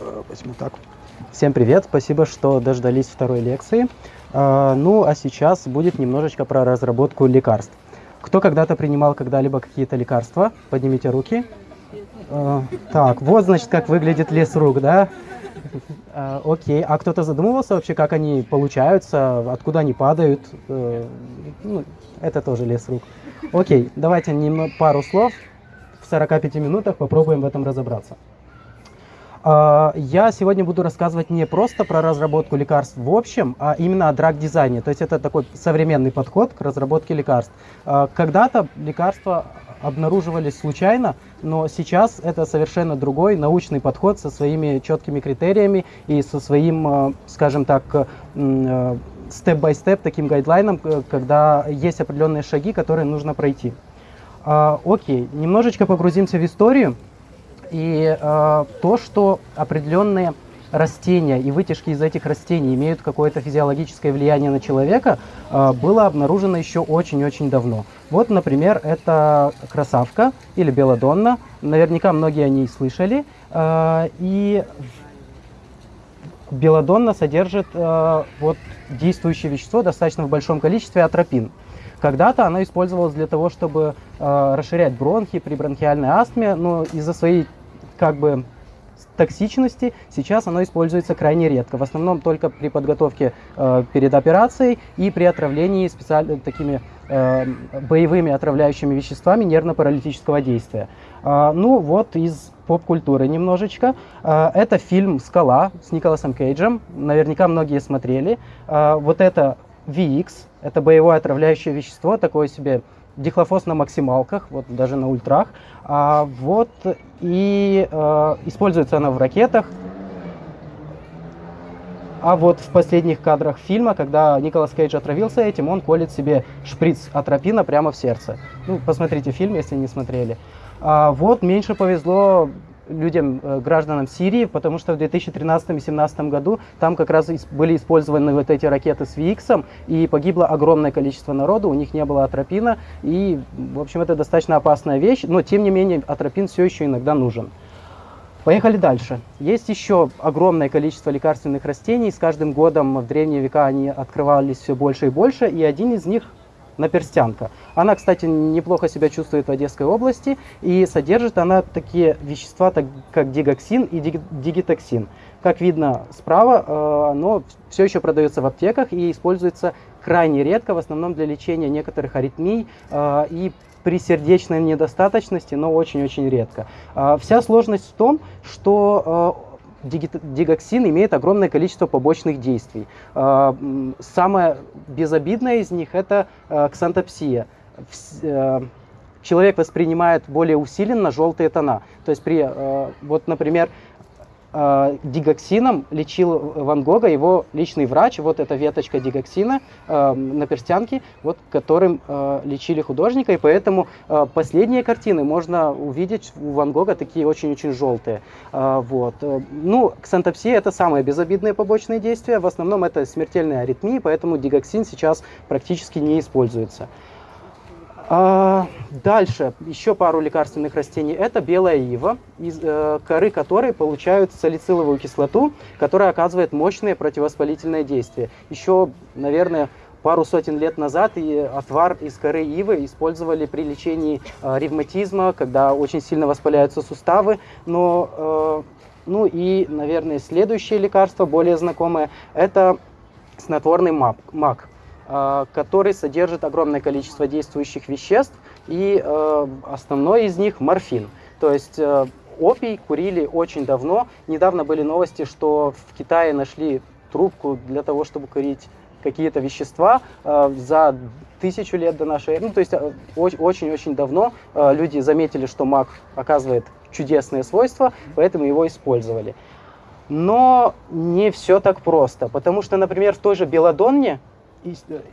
Э, возьму так. Всем привет, спасибо, что дождались второй лекции. Э, ну, а сейчас будет немножечко про разработку лекарств. Кто когда-то принимал когда-либо какие-то лекарства? Поднимите руки. Э, так, вот, значит, как выглядит лес рук, да? Окей, а кто-то задумывался вообще, как они получаются, откуда они падают? Ну, это тоже лес рук. Окей, давайте пару слов в 45 минутах попробуем в этом разобраться. А, я сегодня буду рассказывать не просто про разработку лекарств в общем, а именно о драг-дизайне. То есть это такой современный подход к разработке лекарств. А, когда-то лекарства обнаруживались случайно, но сейчас это совершенно другой научный подход со своими четкими критериями и со своим, а, скажем так, степ-бай-степ, таким гайдлайном, когда есть определенные шаги, которые нужно пройти. Окей, немножечко погрузимся в историю. И э, то, что определенные растения и вытяжки из этих растений имеют какое-то физиологическое влияние на человека, э, было обнаружено еще очень-очень давно. Вот, например, это красавка или белодонна. Наверняка многие о ней слышали. Э, и белодонна содержит э, вот, действующее вещество достаточно в большом количестве атропин. Когда-то она использовалась для того, чтобы э, расширять бронхи при бронхиальной астме, но из-за своей как бы токсичности сейчас оно используется крайне редко. В основном только при подготовке э, перед операцией и при отравлении специально такими э, боевыми отравляющими веществами нервно-паралитического действия. Э, ну вот из поп-культуры немножечко. Э, это фильм «Скала» с Николасом Кейджем. Наверняка многие смотрели. Э, вот это VX, это боевое отравляющее вещество, такое себе дихлофос на максималках, вот даже на ультрах. А, вот и э, используется она в ракетах. А вот в последних кадрах фильма, когда Николас Кейдж отравился этим, он колет себе шприц атропина прямо в сердце. Ну, посмотрите фильм, если не смотрели. А вот меньше повезло людям, э, гражданам Сирии, потому что в 2013-2017 году там как раз были использованы вот эти ракеты с VX, и погибло огромное количество народу, у них не было атропина, и, в общем, это достаточно опасная вещь, но, тем не менее, атропин все еще иногда нужен. Поехали дальше. Есть еще огромное количество лекарственных растений. С каждым годом в древние века они открывались все больше и больше. И один из них наперстянка. Она, кстати, неплохо себя чувствует в Одесской области, и содержит она такие вещества, как дигоксин и дигитоксин. Как видно справа, э, оно все еще продается в аптеках и используется крайне редко, в основном для лечения некоторых аритмий э, и при сердечной недостаточности, но очень-очень редко. Э, вся сложность в том, что дигоксин имеет огромное количество побочных действий. А, самое безобидное из них – это а, ксантопсия. Э, человек воспринимает более усиленно желтые тона. То есть при, вот, например, э, дигоксином лечил Ван Гога его личный врач. Вот эта веточка дигоксина э, на перстянке, вот, которым э, лечили художника. И поэтому э, последние картины можно увидеть у Ван Гога такие очень-очень желтые. Э, вот. Ну, ксантопсия это самые безобидные побочные действия. В основном это смертельные аритмии, поэтому дигоксин сейчас практически не используется. А, дальше еще пару лекарственных растений. Это белая ива, из э, коры которой получают салициловую кислоту, которая оказывает мощное противовоспалительное действие. Еще, наверное, пару сотен лет назад и отвар из коры ивы использовали при лечении э, ревматизма, когда очень сильно воспаляются суставы. Но, э, ну и, наверное, следующее лекарство, более знакомое, это снотворный мак. Который содержит огромное количество действующих веществ, и э, основной из них морфин. То есть э, опий курили очень давно. Недавно были новости, что в Китае нашли трубку для того, чтобы курить какие-то вещества за тысячу лет до нашей эры. Ну, то есть очень-очень давно люди заметили, что мак оказывает чудесные свойства, поэтому его использовали. Но не все так просто, потому что, например, в той же белодонне Э,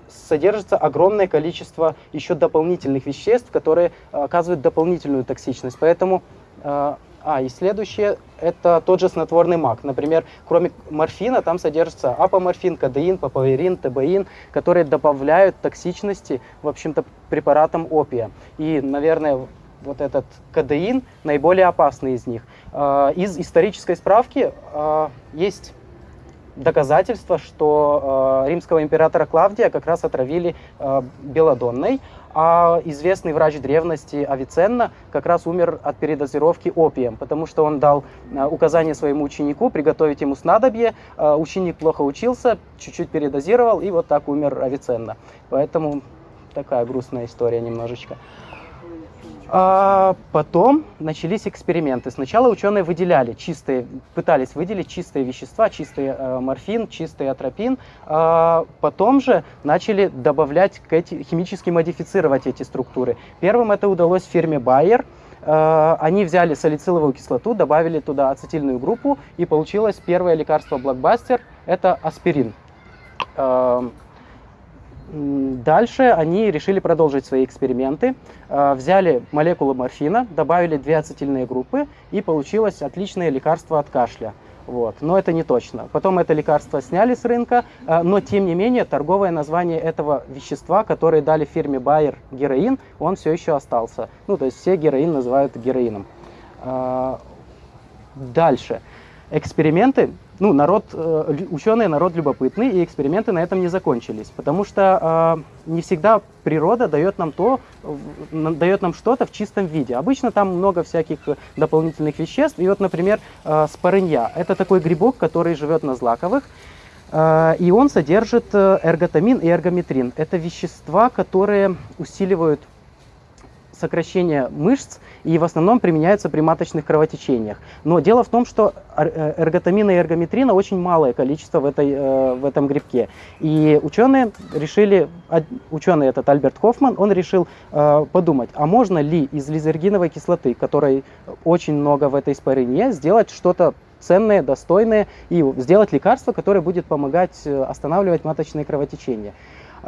содержится огромное количество еще дополнительных веществ, которые э, оказывают дополнительную токсичность. Поэтому, э, а, и следующее, это тот же снотворный мак. Например, кроме морфина там содержится апоморфин, кадеин, папаверин, тебаин, которые добавляют токсичности, в общем-то, препаратам опия. И, наверное, вот этот кадеин наиболее опасный из них. Э, из исторической справки есть доказательства, что э, римского императора Клавдия как раз отравили э, белодонной, а известный врач древности Авиценна как раз умер от передозировки опием, потому что он дал э, указание своему ученику приготовить ему снадобье, э, ученик плохо учился, чуть-чуть передозировал, и вот так умер Авиценна. Поэтому такая грустная история немножечко. А потом начались эксперименты. Сначала ученые выделяли чистые, пытались выделить чистые вещества, чистый э, морфин, чистый атропин. А потом же начали добавлять, к эти, химически модифицировать эти структуры. Первым это удалось фирме Bayer. Э, они взяли салициловую кислоту, добавили туда ацетильную группу, и получилось первое лекарство блокбастер – это аспирин. Э, Дальше они решили продолжить свои эксперименты. А, взяли молекулу морфина, добавили две ацетильные группы, и получилось отличное лекарство от кашля. Вот. Но это не точно. Потом это лекарство сняли с рынка, а, но тем не менее торговое название этого вещества, которое дали фирме Bayer героин, он все еще остался. Ну, то есть все героин называют героином. А, дальше. Эксперименты ну, народ, э, ученые народ любопытный, и эксперименты на этом не закончились, потому что э, не всегда природа дает нам то, дает нам что-то в чистом виде. Обычно там много всяких дополнительных веществ, и вот, например, э, спорынья. Это такой грибок, который живет на злаковых, э, и он содержит э, эрготамин и эргометрин. Это вещества, которые усиливают сокращение мышц и в основном применяются при маточных кровотечениях. Но дело в том, что э, эрготамина и эргометрина очень малое количество в, этой, э, в этом грибке. И ученые решили, ученый этот Альберт Хоффман, он решил э, подумать, а можно ли из лизергиновой кислоты, которой очень много в этой спорине, сделать что-то ценное, достойное и сделать лекарство, которое будет помогать останавливать маточные кровотечения.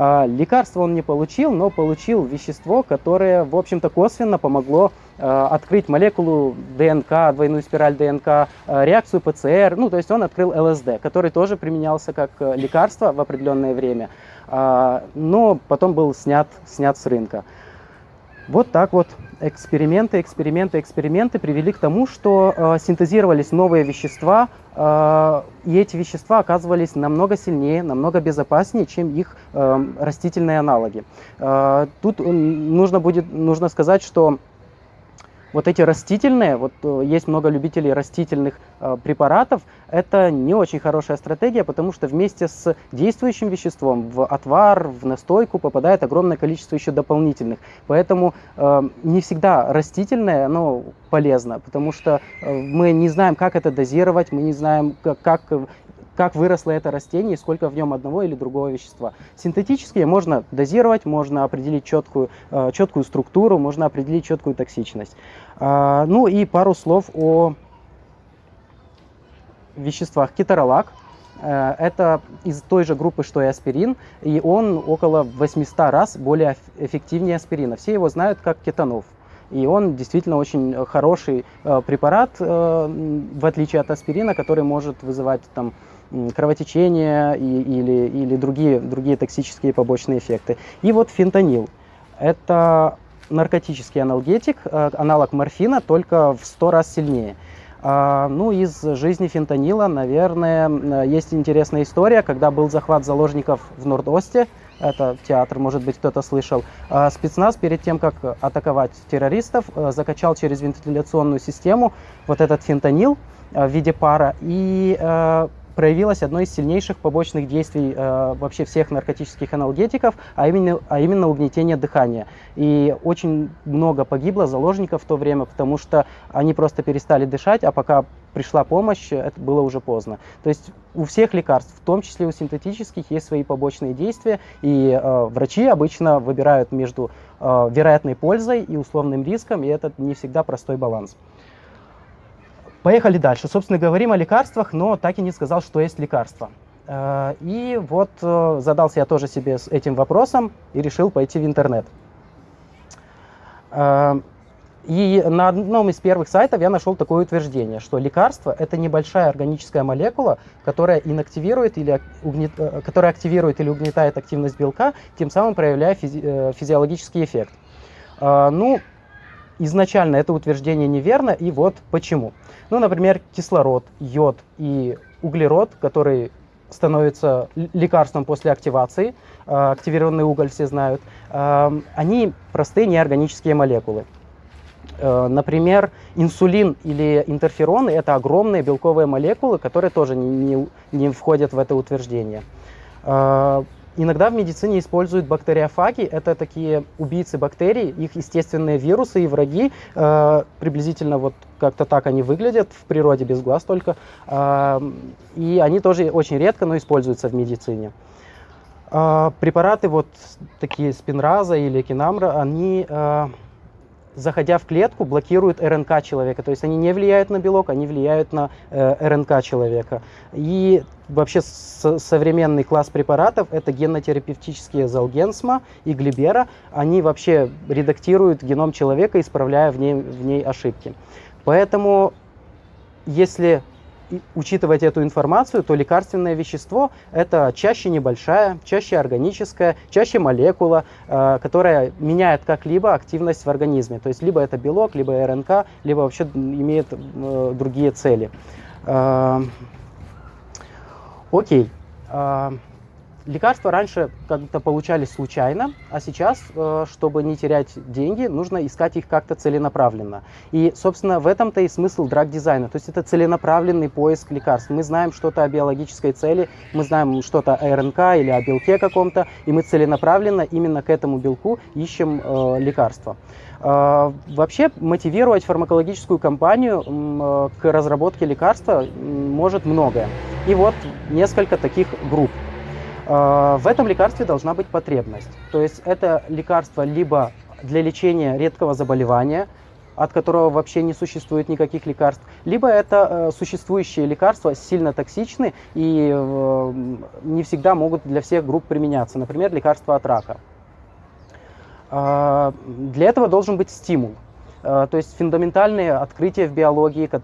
А, лекарство он не получил, но получил вещество, которое, в общем-то, косвенно помогло а, открыть молекулу ДНК, двойную спираль ДНК, а, реакцию ПЦР. Ну, то есть он открыл ЛСД, который тоже применялся как э, лекарство в определенное время, но потом был снят, снят с рынка. Вот так вот эксперименты, эксперименты, эксперименты привели к тому, что э, синтезировались новые вещества, э, и эти вещества оказывались намного сильнее, намного безопаснее, чем их э, растительные аналоги. Э, тут нужно будет нужно сказать, что вот эти растительные, вот э, есть много любителей растительных э, препаратов, это не очень хорошая стратегия, потому что вместе с действующим веществом в отвар, в настойку попадает огромное количество еще дополнительных. Поэтому э, не всегда растительное, оно полезно, потому что э, мы не знаем, как это дозировать, мы не знаем, как, как как выросло это растение и сколько в нем одного или другого вещества. Синтетические можно дозировать, можно определить четкую, э, четкую структуру, можно определить четкую токсичность. А, ну и пару слов о веществах. Кеторолак э, это из той же группы, что и аспирин, и он около 800 раз более эффективнее аспирина. Все его знают как кетанов. И он действительно очень хороший э, препарат, в отличие от аспирина, который может вызывать там, кровотечение и, или, или другие, другие токсические побочные эффекты. И вот фентанил. Это наркотический аналгетик, э, аналог морфина, только в 100 раз сильнее. А, ну, из жизни фентанила, наверное, есть интересная история, когда был захват заложников в Норд-Осте, это театр, может быть, кто-то слышал. А, спецназ перед тем, как атаковать террористов, э, закачал через вентиляционную систему вот этот фентанил э, в виде пара и проявилось одно из сильнейших побочных действий э, вообще всех наркотических аналгетиков, а именно, а именно угнетение дыхания. И очень много погибло заложников в то время, потому что они просто перестали дышать, а пока пришла помощь, это было уже поздно. То есть у всех лекарств, в том числе у синтетических, есть свои побочные действия, и э, врачи обычно выбирают между э, вероятной пользой и условным риском, и это не всегда простой баланс. Поехали дальше. Собственно, говорим о лекарствах, но так и не сказал, что есть лекарство. Э, и вот э, задался я тоже себе этим вопросом и решил пойти в интернет. Э, и на одном из первых сайтов я нашел такое утверждение, что лекарство – это небольшая органическая молекула, которая инактивирует или, угнет, которая активирует или угнетает активность белка, тем самым проявляя физи физиологический эффект. Ну, изначально это утверждение неверно, и вот почему. Ну, например, кислород, йод и углерод, который становится лекарством после активации, э, активированный уголь все знают, э, они простые неорганические молекулы. Э, например, инсулин или интерфероны – это огромные белковые молекулы, которые тоже не, не, не входят в это утверждение. Иногда в медицине используют бактериофаги. Это такие убийцы бактерий, их естественные вирусы и враги. Э, приблизительно вот как-то так они выглядят в природе, без глаз только. Э, и они тоже очень редко, но используются в медицине. Э, препараты вот такие спинраза или кинамра, они заходя в клетку, блокируют РНК человека. То есть они не влияют на белок, они влияют на э, РНК человека. И вообще современный класс препаратов это генотерапевтические Залгенсма и Глибера. Они вообще редактируют геном человека, исправляя в ней, в ней ошибки. Поэтому если учитывать эту информацию, то лекарственное вещество это чаще небольшая, чаще органическая, чаще молекула, э, которая меняет как-либо активность в организме. То есть либо это белок, либо РНК, либо вообще имеет э, другие цели. Э, окей. Лекарства раньше как-то получались случайно, а сейчас, э, чтобы не терять деньги, нужно искать их как-то целенаправленно. И, собственно, в этом-то и смысл драг-дизайна. То есть это целенаправленный поиск лекарств. Мы знаем что-то о биологической цели, мы знаем что-то о РНК или о белке каком-то, и мы целенаправленно именно к этому белку ищем э, лекарства. Э, вообще мотивировать фармакологическую компанию э, к разработке лекарства может многое. И вот несколько таких групп. А, в этом лекарстве должна быть потребность. То есть это лекарство либо для лечения редкого заболевания, от которого вообще не существует никаких лекарств, либо это э, существующие лекарства сильно токсичны и э, не всегда могут для всех групп применяться, например, лекарства от рака. Э, для этого должен быть стимул. Э, то есть фундаментальные открытия в биологии, как,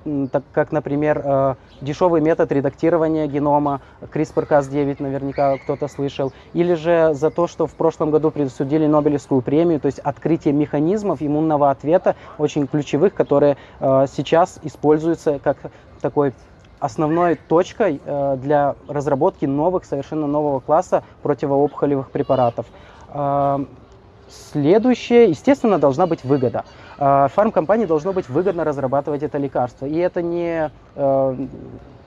как например, э, дешевый метод редактирования генома, CRISPR-Cas9 наверняка кто-то слышал, или же за то, что в прошлом году присудили Нобелевскую премию, то есть открытие механизмов иммунного ответа, очень ключевых, которые э, сейчас используются как такой основной точкой для разработки новых, совершенно нового класса противоопухолевых препаратов. Следующее, естественно, должна быть выгода. А, фармкомпании должно быть выгодно разрабатывать это лекарство. И это не э,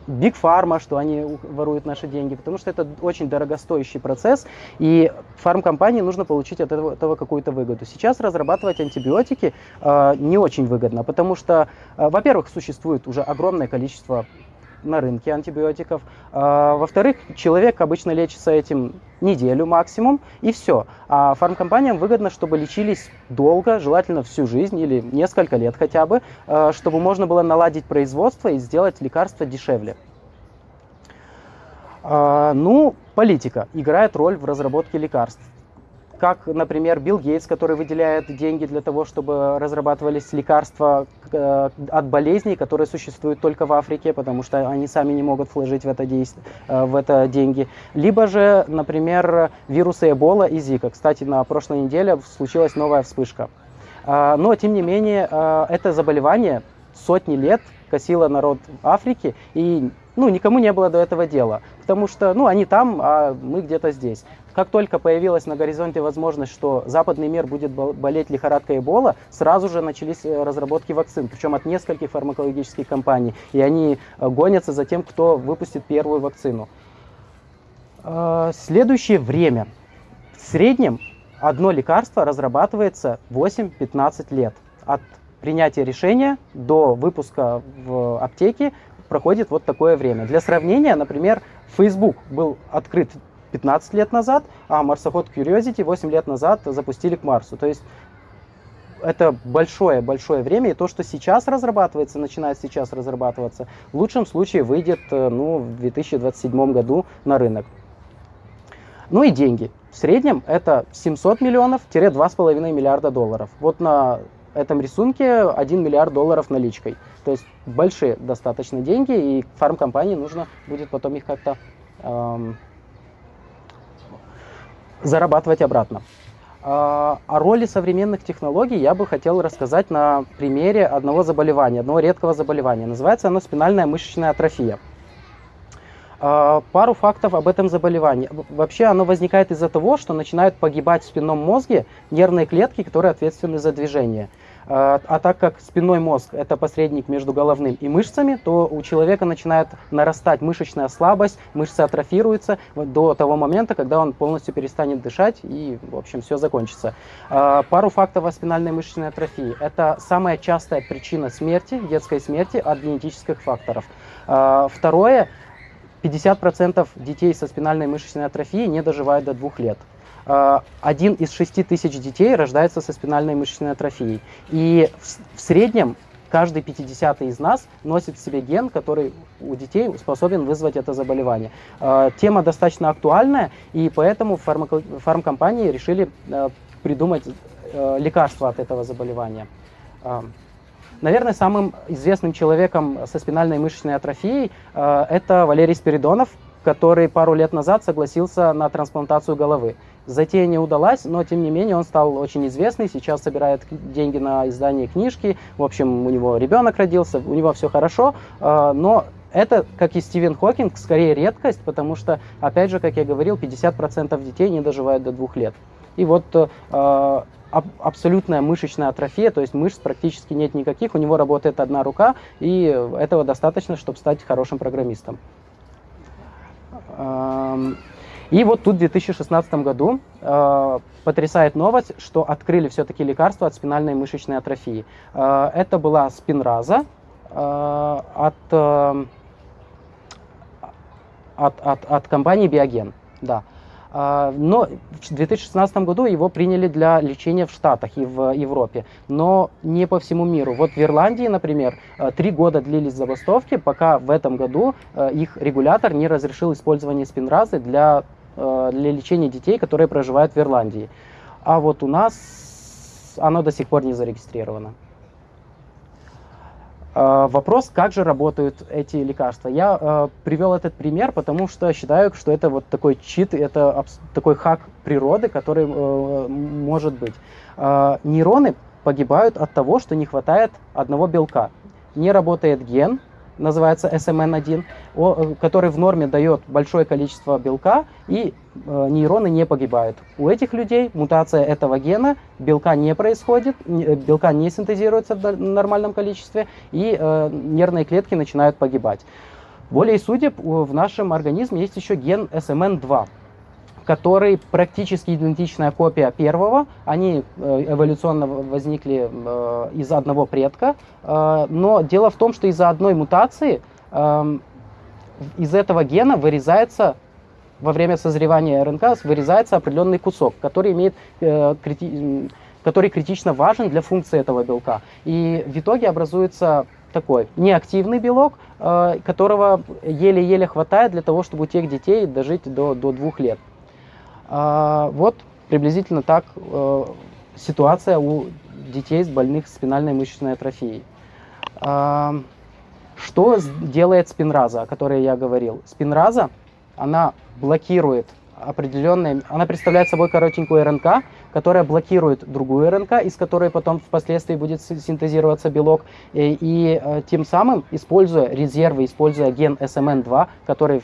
Pharma, что они воруют наши деньги, потому что это очень дорогостоящий процесс, и фармкомпании нужно получить от этого, этого какую-то выгоду. Сейчас разрабатывать антибиотики э, не очень выгодно, потому что, э, во-первых, существует уже огромное количество на рынке антибиотиков. А, во-вторых, человек обычно лечится этим неделю максимум, и все. А фармкомпаниям выгодно, чтобы лечились долго, желательно всю жизнь или несколько лет хотя бы, а, чтобы можно было наладить производство и сделать лекарства дешевле. А, ну, политика играет роль в разработке лекарств как, например, Билл Гейтс, который выделяет деньги для того, чтобы разрабатывались лекарства э, от болезней, которые существуют только в Африке, потому что они сами не могут вложить в это, действие, э, в это деньги. Либо же, например, вирусы Эбола и Зика. Кстати, на прошлой неделе случилась новая вспышка. Э, но, тем не менее, это заболевание сотни лет косило народ Африки, и ну, никому не было до этого дела, потому что ну, они там, а мы где-то здесь. Как только появилась на горизонте возможность, что западный мир будет болеть лихорадкой Эбола, сразу же начались э, разработки вакцин, причем от нескольких фармакологических компаний. И они э, гонятся за тем, кто выпустит первую вакцину. А, следующее время. В среднем одно лекарство разрабатывается 8-15 лет. От принятия решения до выпуска в аптеке проходит вот такое время. Для сравнения, например, Facebook был открыт 15 лет назад, а марсоход Curiosity 8 лет назад запустили к Марсу. То есть это большое-большое время, и то, что сейчас разрабатывается, начинает сейчас разрабатываться, в лучшем случае выйдет э, ну, в 2027 году на рынок. Ну и деньги. В среднем это 700 миллионов-2,5 миллиарда долларов. Вот на этом рисунке 1 миллиард долларов наличкой. То есть большие достаточно деньги, и фармкомпании нужно будет потом их как-то эм, зарабатывать обратно. А, о роли современных технологий я бы хотел рассказать на примере одного заболевания, одного редкого заболевания. Называется оно спинальная мышечная атрофия. А, пару фактов об этом заболевании. Вообще оно возникает из-за того, что начинают погибать в спинном мозге нервные клетки, которые ответственны за движение. А, а так как спинной мозг – это посредник между головным и мышцами, то у человека начинает нарастать мышечная слабость, мышцы атрофируются до того момента, когда он полностью перестанет дышать и, в общем, все закончится. А, пару фактов о спинальной мышечной атрофии. Это самая частая причина смерти, детской смерти от генетических факторов. А, второе, 50% детей со спинальной мышечной атрофией не доживают до двух лет. Э, один из шести тысяч детей рождается со спинальной мышечной атрофией. И в, среднем каждый 50 из нас носит в себе ген, который у детей способен вызвать это заболевание. Э, тема достаточно актуальная, и поэтому фармако фармкомпании решили э, придумать лекарство от этого заболевания. Наверное, самым известным человеком со спинальной мышечной атрофией это Валерий Спиридонов, который пару лет назад согласился на трансплантацию головы. Затея не удалась, но тем не менее он стал очень известный, сейчас собирает деньги на издание книжки, в общем, у него ребенок родился, у него все хорошо, а, но это, как и Стивен Хокинг, скорее редкость, потому что, опять же, как я говорил, 50% детей не доживают до двух лет. И вот э, абсолютная мышечная атрофия, то есть мышц практически нет никаких, у него работает одна рука, и этого достаточно, чтобы стать хорошим программистом. И вот тут в 2016 году э, потрясает новость, что открыли все-таки лекарство от спинальной мышечной атрофии. Э, это была спинраза э, от, э, от, от, от компании Биоген. Да. А, но в 2016 году его приняли для лечения в Штатах и в Европе, но не по всему миру. Вот в Ирландии, например, э, три года длились забастовки, пока в этом году э, их регулятор не разрешил использование спинразы для, э, для лечения детей, которые проживают в Ирландии. А вот у нас оно до сих пор не зарегистрировано. А, вопрос, как же работают эти лекарства. Я э, привел этот пример, потому что считаю, что это вот такой чит, это такой хак природы, который э, может быть. Э, нейроны погибают от того, что не хватает одного белка. Не работает ген, называется SMN1, э, который в норме дает большое количество белка, и э, нейроны не погибают. У этих людей мутация этого гена, белка не происходит, э, белка не синтезируется в нормальном количестве, и нервные клетки начинают погибать. Более судеб, в нашем организме есть еще ген SMN2 который практически идентичная копия первого. Они э, эволюционно возникли э, из одного предка. Э, но дело в том, что из-за одной мутации эм, из этого гена вырезается во время созревания РНК вырезается определенный кусок, который имеет который критично важен для функции этого белка. И в итоге образуется такой неактивный белок, которого еле-еле хватает для того, чтобы у тех детей дожить до, до двух лет. А, вот приблизительно так э, ситуация у детей с больных спинальной мышечной атрофией. А, что делает спинраза, о которой я говорил? Спинраза, она блокирует определенные, она представляет собой коротенькую РНК, которая блокирует другую РНК, из которой потом впоследствии будет синтезироваться белок, и, и э, тем самым, используя резервы, используя ген SMN2, который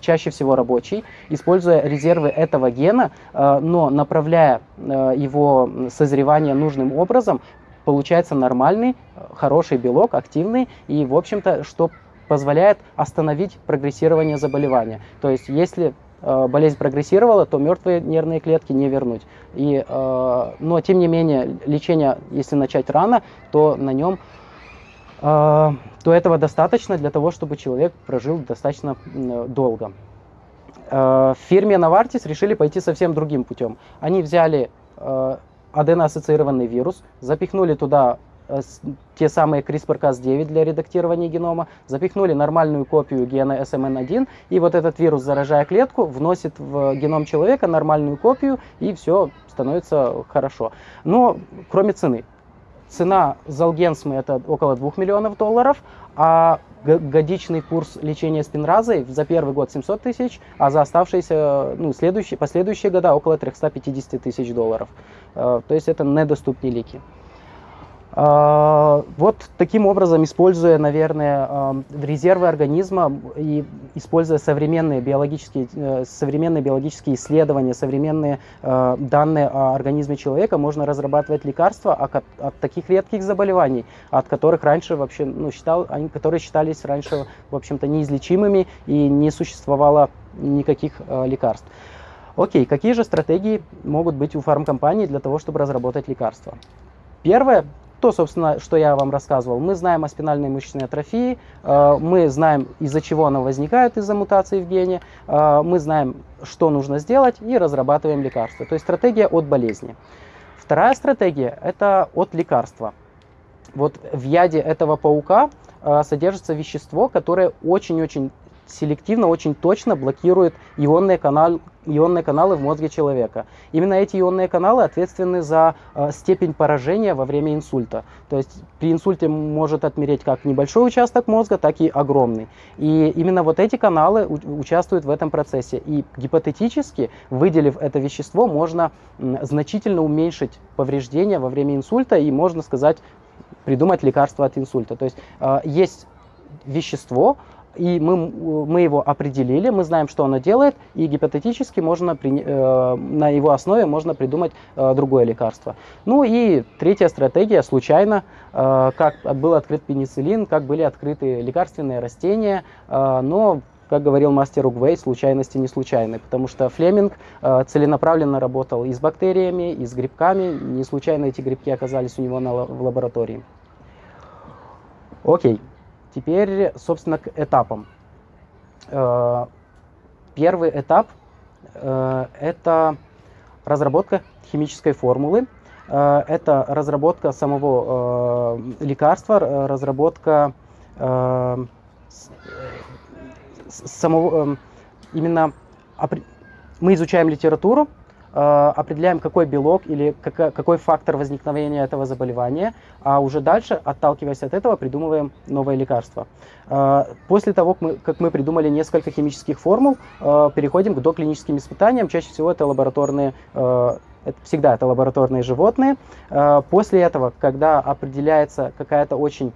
чаще всего рабочий, используя резервы этого гена, э, но направляя э, его созревание нужным образом, получается нормальный, хороший белок, активный, и, в общем-то, что позволяет остановить прогрессирование заболевания. То есть, если Э, болезнь прогрессировала, то мертвые нервные клетки не вернуть. И, э, но тем не менее, лечение, если начать рано, то на нем э, то этого достаточно для того, чтобы человек прожил достаточно долго. В фирме Novartis решили пойти совсем другим путем. Они взяли аденоассоциированный вирус, запихнули туда Э, те самые CRISPR-Cas9 для редактирования генома, запихнули нормальную копию гена SMN1, и вот этот вирус, заражая клетку, вносит в геном человека нормальную копию, и все становится хорошо. Но кроме цены. Цена Залгенсмы это около 2 миллионов долларов, а годичный курс лечения спинразой за первый год 700 тысяч, а за оставшиеся, ну, следующие, последующие года около 350 тысяч долларов. То есть это недоступные лики. А, вот таким образом, используя, наверное, а, резервы организма и используя современные биологические, э, современные биологические исследования, современные э, данные о организме человека, можно разрабатывать лекарства от, таких редких заболеваний, от которых раньше вообще, ну, считал, которые считались раньше, в общем-то, неизлечимыми и не существовало никаких э, лекарств. Окей, какие же стратегии могут быть у фармкомпании для того, чтобы разработать лекарства? Первое, то, собственно, что я вам рассказывал. Мы знаем о спинальной мышечной атрофии, э, мы знаем, из-за чего она возникает, из-за мутации в гене, э, мы знаем, что нужно сделать и разрабатываем лекарства. То есть стратегия от болезни. Вторая стратегия – это от лекарства. Вот в яде этого паука э, содержится вещество, которое очень-очень селективно, очень точно блокирует ионные, канал, ионные каналы в мозге человека. Именно эти ионные каналы ответственны за э, степень поражения во время инсульта. То есть при инсульте может отмереть как небольшой участок мозга, так и огромный. И именно вот эти каналы участвуют в этом процессе. И гипотетически, выделив это вещество, можно значительно уменьшить повреждения во время инсульта и, можно сказать, придумать лекарство от инсульта. То есть э, есть вещество, и мы, мы его определили, мы знаем, что оно делает, и гипотетически можно при, э, на его основе можно придумать э, другое лекарство. Ну и третья стратегия, случайно, э, как был открыт пенициллин, как были открыты лекарственные растения, э, но как говорил мастер Угвей, случайности не случайны, потому что Флеминг э, целенаправленно работал и с бактериями, и с грибками, не случайно эти грибки оказались у него на, в лаборатории. Окей. Теперь, собственно, к этапам. Э, первый этап э, – это разработка химической формулы, э, это разработка самого лекарства, разработка самого именно мы изучаем литературу, определяем, какой белок или какой фактор возникновения этого заболевания, а уже дальше, отталкиваясь от этого, придумываем новое лекарство. Э, после того, как мы, как мы придумали несколько химических формул, э, переходим к доклиническим испытаниям. Чаще всего это лабораторные это всегда это лабораторные животные. После этого, когда определяется какая-то очень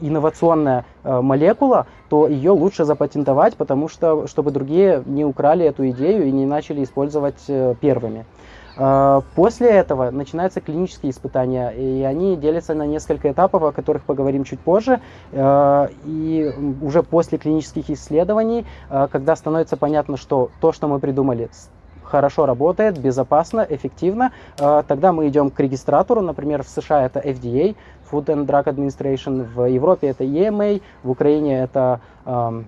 инновационная э, молекула, то ее лучше запатентовать, потому что, чтобы другие не украли эту идею и не начали использовать э, первыми. Э, после этого начинаются клинические испытания, и они делятся на несколько этапов, о которых поговорим чуть позже. И уже после клинических исследований, когда становится понятно, что то, что мы придумали, хорошо работает, безопасно, эффективно, тогда мы идем к регистратору, например, в США это FDA, Food and Drug Administration, в Европе это EMA, в Україні это э,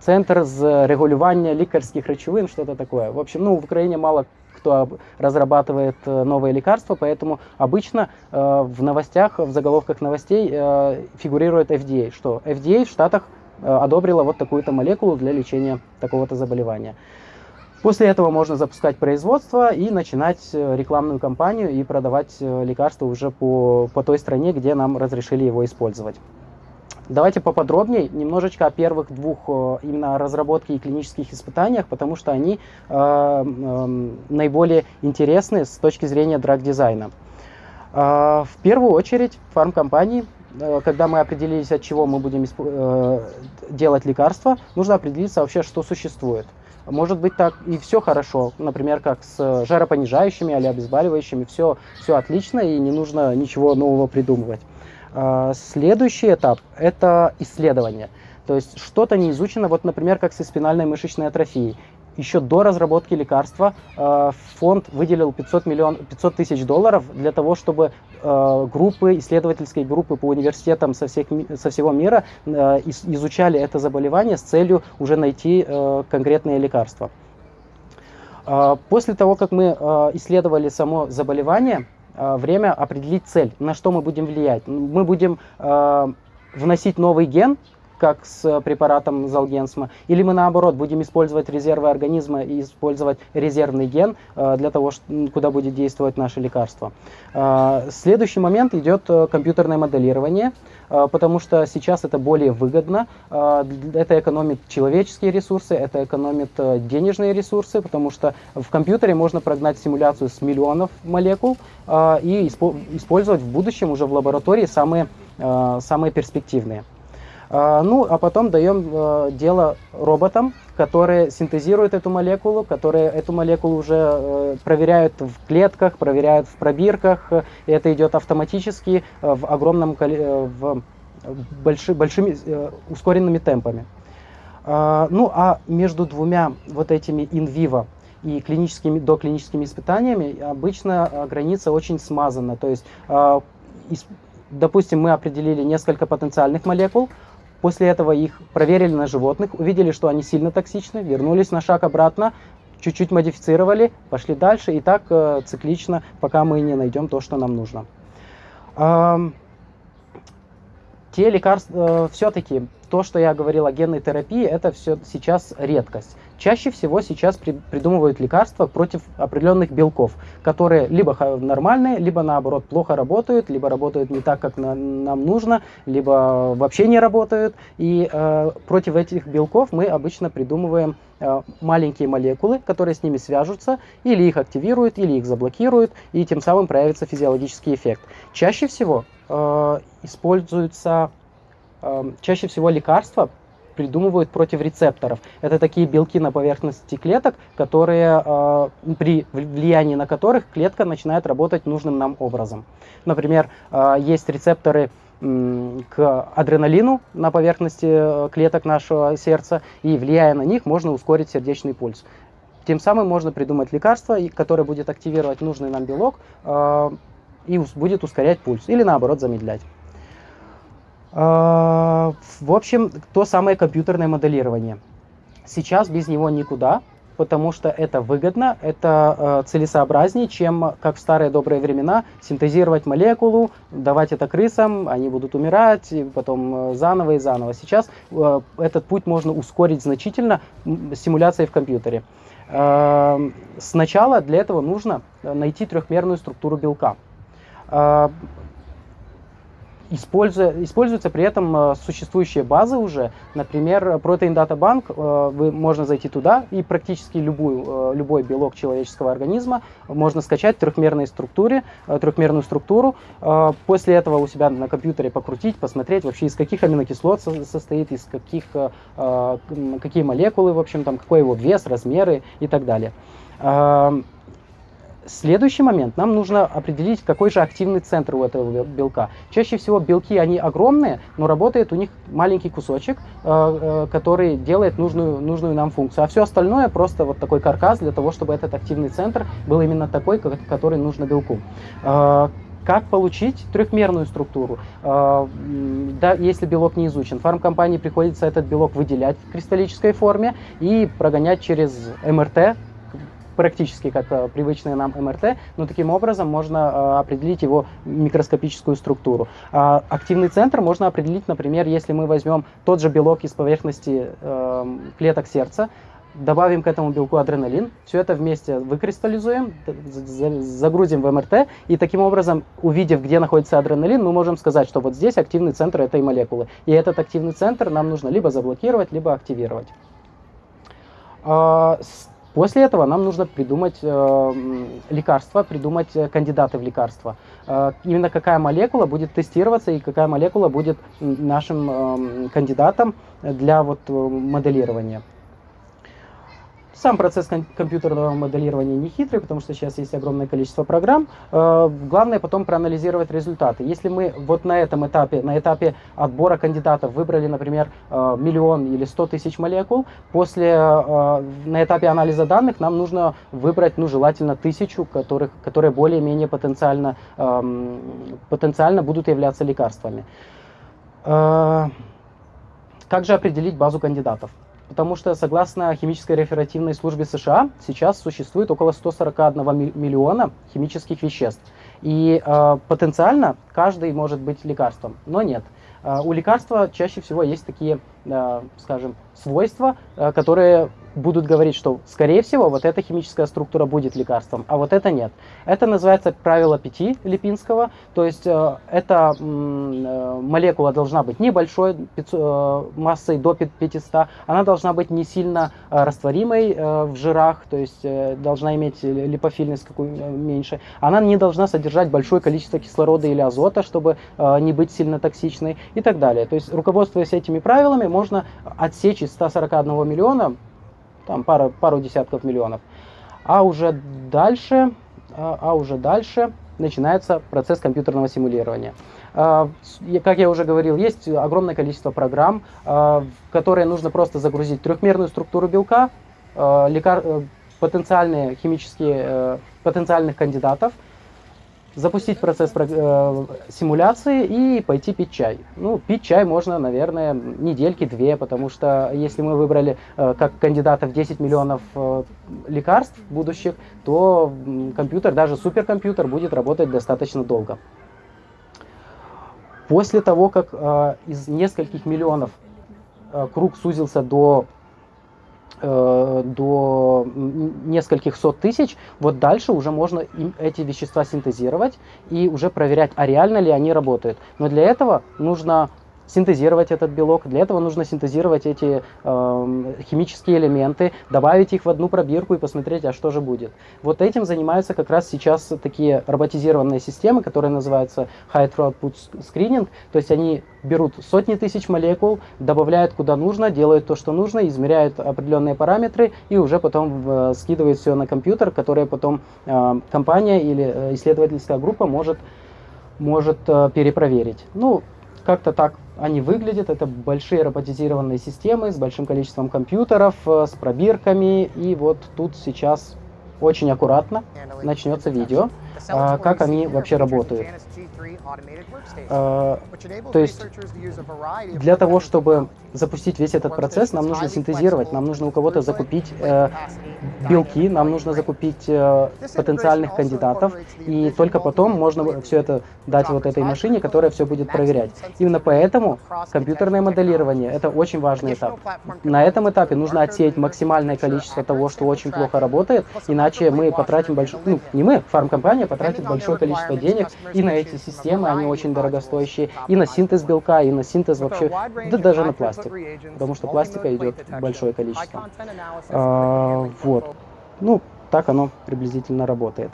Центр з регулювання лікарських речовин, что-то такое. В общем, ну, в Украине мало кто разрабатывает э, новые лекарства, поэтому обычно э, в новостях, в заголовках новостей э, фигурирует FDA, что FDA в Штатах э, одобрила вот такую-то молекулу для лечения такого-то заболевания. После этого можно запускать производство и начинать э, рекламную кампанию и продавать э, лекарства уже по, по той стране, где нам разрешили его использовать. Давайте поподробнее немножечко о первых двух э, именно разработке и клинических испытаниях, потому что они э, э, наиболее интересны с точки зрения драг-дизайна. Э, в первую очередь фармкомпании, э, когда мы определились, от чего мы будем э, делать лекарства, нужно определиться вообще, что существует. Может быть так и все хорошо, например, как с жаропонижающими или обезболивающими, все, все отлично и не нужно ничего нового придумывать. А, следующий этап – это исследование. То есть что-то не изучено, вот, например, как со спинальной мышечной атрофией еще до разработки лекарства э, фонд выделил 500, миллион, 500 тысяч долларов для того, чтобы э, группы, исследовательские группы по университетам со, всех, со всего мира э, изучали это заболевание с целью уже найти конкретные лекарства. После того, как мы исследовали само заболевание, время определить цель, на что мы будем влиять. Мы будем вносить новый ген, как с препаратом Залгенсма, или мы наоборот будем использовать резервы организма и использовать резервный ген э, для того, куда будет действовать наше лекарство. Э, следующий момент идет компьютерное моделирование, потому что сейчас это более выгодно, это экономит человеческие ресурсы, это экономит денежные ресурсы, потому что в компьютере можно прогнать симуляцию с миллионов молекул и использовать в будущем уже в лаборатории самые, самые перспективные. А, ну, а потом даем э, дело роботам, которые синтезируют эту молекулу, которые эту молекулу уже э, проверяют в клетках, проверяют в пробирках. И это идет автоматически э, в огромном в больши, большими ускоренными темпами. А, ну, а между двумя вот этими инвиво и клиническими, доклиническими испытаниями обычно граница очень смазана. То есть, допустим, мы определили несколько потенциальных молекул, После этого их проверили на животных, увидели, что они сильно токсичны, вернулись на шаг обратно, чуть-чуть модифицировали, пошли дальше и так э, циклично, пока мы не найдем то, что нам нужно. Э, те лекарства, э, все-таки то, что я говорил о генной терапии, это все сейчас редкость. Чаще всего сейчас при, придумывают лекарства против определенных белков, которые либо нормальные, либо наоборот плохо работают, либо работают не так, как на, нам нужно, либо вообще не работают. И э, против этих белков мы обычно придумываем э, маленькие молекулы, которые с ними свяжутся, или их активируют, или их заблокируют, и тем самым проявится физиологический эффект. Чаще всего э, используются э, чаще всего лекарства придумывают против рецепторов. Это такие белки на поверхности клеток, которые, э, при влиянии на которых клетка начинает работать нужным нам образом. Например, э, есть рецепторы к адреналину на поверхности э, клеток нашего сердца, и влияя на них, можно ускорить сердечный пульс. Тем самым можно придумать лекарство, которое будет активировать нужный нам белок э, и будет ускорять пульс, или наоборот замедлять. А, в общем, то самое компьютерное моделирование. Сейчас без него никуда, потому что это выгодно, это э, целесообразнее, чем, как в старые добрые времена, синтезировать молекулу, давать это крысам, они будут умирать, и потом э, заново и заново. Сейчас э, этот путь можно ускорить значительно симуляцией в компьютере. Э, сначала для этого нужно найти трехмерную структуру белка. Э, используя, используются при этом э, существующие базы уже. Например, Protein Data Bank, э, вы, можно зайти туда и практически любую, э, любой белок человеческого организма можно скачать в трехмерной структуре, трехмерную структуру. После этого у себя на компьютере покрутить, посмотреть вообще из каких аминокислот состоит, из каких, какие молекулы, в общем, там, какой его вес, размеры и так далее. Следующий момент. Нам нужно определить, какой же активный центр у этого белка. Чаще всего белки, они огромные, но работает у них маленький кусочек, э, э, который делает нужную, нужную нам функцию. А все остальное просто вот такой каркас для того, чтобы этот активный центр был именно такой, который нужно белку. Э, как получить трехмерную структуру, да, если белок не изучен? Фармкомпании приходится этот белок выделять в кристаллической форме и прогонять через МРТ, практически как э, привычные нам МРТ, но таким образом можно э, определить его микроскопическую структуру. А активный центр можно определить, например, если мы возьмем тот же белок из поверхности эм, клеток сердца, добавим к этому белку адреналин, все это вместе выкристаллизуем, загрузим в МРТ, и таким образом, увидев, где находится адреналин, мы можем сказать, что вот здесь активный центр этой молекулы. И этот активный центр нам нужно либо заблокировать, либо активировать. А, После этого нам нужно придумать э, лекарства, придумать э, кандидаты в лекарства. Э, именно какая молекула будет тестироваться и какая молекула будет нашим э, кандидатом для вот, э, моделирования. Сам процесс компьютерного моделирования не хитрый, потому что сейчас есть огромное количество программ. Э, главное потом проанализировать результаты. Если мы вот на этом этапе, на этапе отбора кандидатов выбрали, например, э, миллион или сто тысяч молекул, после, э, на этапе анализа данных нам нужно выбрать, ну, желательно тысячу, которых, которые более-менее потенциально, эм, потенциально будут являться лекарствами. Как же определить базу кандидатов? Потому что согласно химической реферативной службе США сейчас существует около 141 миллиона химических веществ. И э, потенциально каждый может быть лекарством, но нет. Э, у лекарства чаще всего есть такие скажем, свойства, которые будут говорить, что, скорее всего, вот эта химическая структура будет лекарством, а вот это нет. Это называется правило пяти Липинского, то есть э, эта э, молекула должна быть небольшой, э, массой до 500, она должна быть не сильно э, растворимой э, в жирах, то есть э, должна иметь липофильность какую э, меньше, она не должна содержать большое количество кислорода или азота, чтобы э, не быть сильно токсичной и так далее. То есть, руководствуясь этими правилами, можно отсечь из 141 миллиона там пару, пару десятков миллионов. А уже дальше, а, а уже дальше начинается процесс компьютерного симулирования. А, как я уже говорил, есть огромное количество программ, а, которые нужно просто загрузить трехмерную структуру белка. Э, потенциальные химические, э, потенциальных кандидатов, запустить процесс э, симуляции и пойти пить чай. Ну, пить чай можно, наверное, недельки-две, потому что если мы выбрали э, как кандидатов 10 миллионов э, лекарств будущих, то компьютер, даже суперкомпьютер, будет работать достаточно долго. После того, как э, из нескольких миллионов э, круг сузился до до нескольких сот тысяч, вот дальше уже можно им эти вещества синтезировать и уже проверять, а реально ли они работают. Но для этого нужно синтезировать этот белок. Для этого нужно синтезировать эти э, химические элементы, добавить их в одну пробирку и посмотреть, а что же будет. Вот этим занимаются как раз сейчас такие роботизированные системы, которые называются High Throughput Screening. То есть они берут сотни тысяч молекул, добавляют куда нужно, делают то, что нужно, измеряют определенные параметры и уже потом э, скидывают все на компьютер, который потом э, компания или э, исследовательская группа может может э, перепроверить. Ну, как-то так они выглядят. Это большие роботизированные системы с большим количеством компьютеров, э, с пробирками. И вот тут сейчас очень аккуратно начнется видео, а, как они вообще работают. А, то есть для того, чтобы запустить весь этот процесс, нам нужно синтезировать, нам нужно у кого-то закупить э, белки, нам нужно закупить э, потенциальных кандидатов, и только потом можно все это дать вот этой машине, которая все будет проверять. Именно поэтому компьютерное моделирование – это очень важный этап. На этом этапе нужно отсеять максимальное количество того, что очень плохо работает, иначе мы потратим большое, ну не мы, фармкомпания потратит большое количество денег и на эти системы, они очень дорогостоящие, и на синтез белка, и на синтез вообще, да даже на пластик пластик, потому что пластика идет большое количество. А, вот. Ну, так оно приблизительно работает.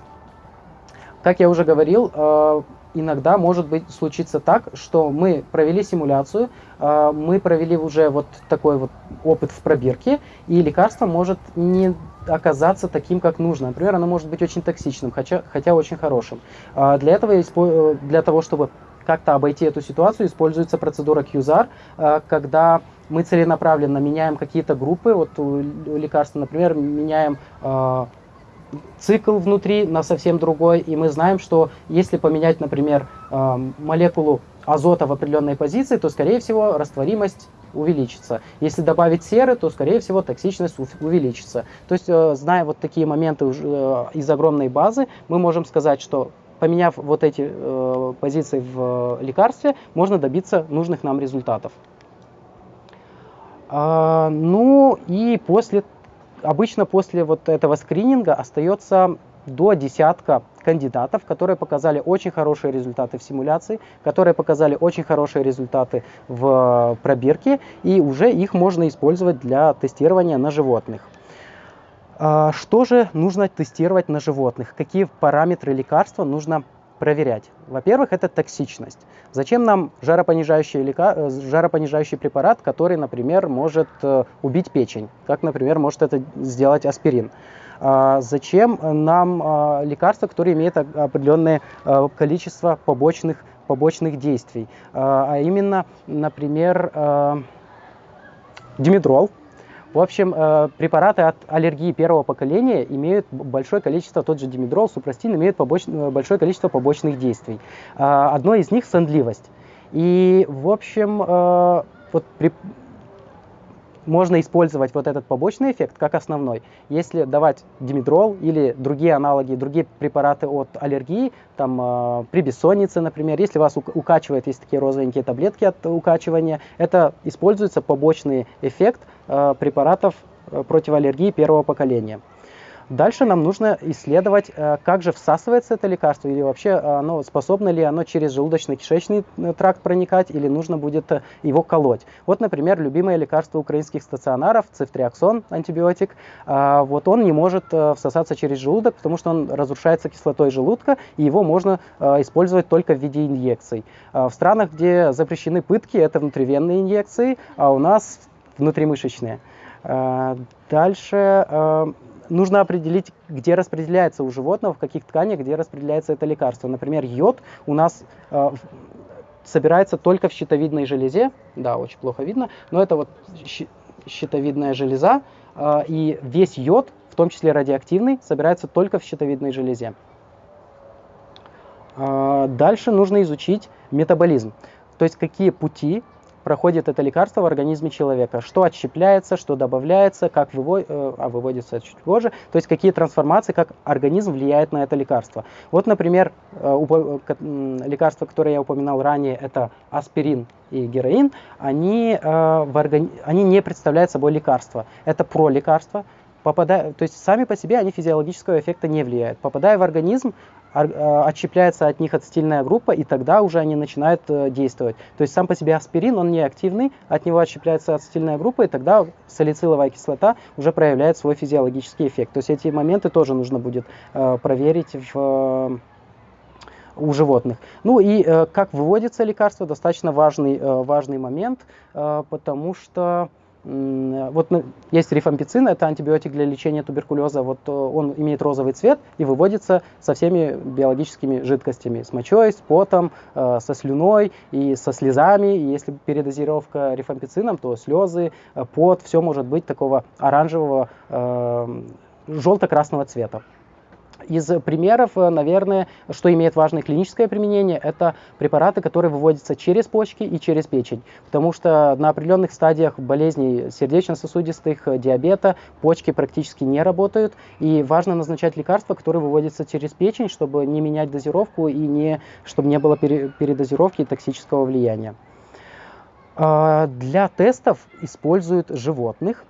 Как я уже говорил, а, иногда может быть случиться так, что мы провели симуляцию, а, мы провели уже вот такой вот опыт в пробирке, и лекарство может не оказаться таким, как нужно. Например, оно может быть очень токсичным, хотя, хотя очень хорошим. А, для этого, э, для того, чтобы как-то обойти эту ситуацию, используется процедура QZAR, э, когда мы целенаправленно меняем какие-то группы, вот у лекарства, например, меняем цикл внутри на совсем другой, и мы знаем, что если поменять, например, э, молекулу азота в определенной позиции, то, скорее всего, растворимость увеличится. Если добавить серы, то, скорее всего, токсичность увеличится. То есть, зная вот такие моменты из огромной базы, мы можем сказать, что поменяв вот эти э, позиции в э, лекарстве, можно добиться нужных нам результатов. А, ну и после, обычно после вот этого скрининга остается до десятка кандидатов, которые показали очень хорошие результаты в симуляции, которые показали очень хорошие результаты в пробирке, и уже их можно использовать для тестирования на животных. А, что же нужно тестировать на животных? Какие параметры лекарства нужно проверять? Во-первых, это токсичность. Зачем нам жаропонижающий, лека... Э, жаропонижающий препарат, который, например, может э, убить печень, как, например, может это сделать аспирин? А зачем нам а, лекарства, которые имеют определенное а, количество побочных, побочных действий? А именно, например, димедрол, в общем, э, препараты от аллергии первого поколения имеют большое количество, тот же димедрол, супрастин, имеют побоч... Э, большое количество побочных действий. Э, одно из них – сонливость. И, в общем, вот при... можно использовать вот этот побочный эффект как основной. Если давать димедрол или другие аналоги, другие препараты от аллергии, там э, при бессоннице, например, если вас укачивает, есть такие розовенькие таблетки от укачивания, это используется побочный эффект э, препаратов э, против аллергии первого поколения. Дальше нам нужно исследовать, э, как же всасывается это лекарство, или вообще э, оно способно ли оно через желудочно-кишечный э, тракт проникать, или нужно будет его колоть. Вот, например, любимое лекарство украинских стационаров, цифтриаксон, антибиотик, вот он не может всосаться через желудок, потому что он разрушается кислотой желудка, и его можно использовать только в виде инъекций. В странах, где запрещены пытки, это внутривенные инъекции, а у нас внутримышечные. Дальше нужно определить, где распределяется у животного, в каких тканях, где распределяется это лекарство. Например, йод у нас э, собирается только в щитовидной железе, да, очень плохо видно, но это вот щитовидная железа, э, и весь йод, в том числе радиоактивный, собирается только в щитовидной железе. Э, дальше нужно изучить метаболизм, то есть какие пути проходит это лекарство в организме человека. Что отщепляется, что добавляется, как вывод, э, а выводится чуть позже. То есть какие трансформации, как организм влияет на это лекарство. Вот, например, э, лекарства, которые я упоминал ранее, это аспирин и героин, они, э, в органи... они не представляют собой лекарства. Это пролекарства, попадая, то есть сами по себе они физиологического эффекта не влияют. Попадая в организм, Э, отщепляется от них ацетильная группа, и тогда уже они начинают э, действовать. То есть сам по себе аспирин, он не активный, от него отщепляется ацетильная группа, и тогда салициловая кислота уже проявляет свой физиологический эффект. То есть эти моменты тоже нужно будет э, проверить в у животных. Ну и э, как выводится лекарство, достаточно важный, э, важный момент, э, потому что вот есть рифампицин, это антибиотик для лечения туберкулеза. Вот э, он имеет розовый цвет и выводится со всеми биологическими жидкостями, с мочой, с потом, э, со слюной и со слезами. И если передозировка рифампицином, то слезы, э, пот, все может быть такого оранжевого, желто-красного цвета. Из примеров, э, наверное, что имеет важное клиническое применение, это препараты, которые выводятся через почки и через печень. Потому что на определенных стадиях болезней сердечно-сосудистых, э, диабета, почки практически не работают. И важно назначать лекарства, которые выводятся через печень, чтобы не менять дозировку и не, чтобы не было передозировки и токсического влияния. А, для тестов используют животных,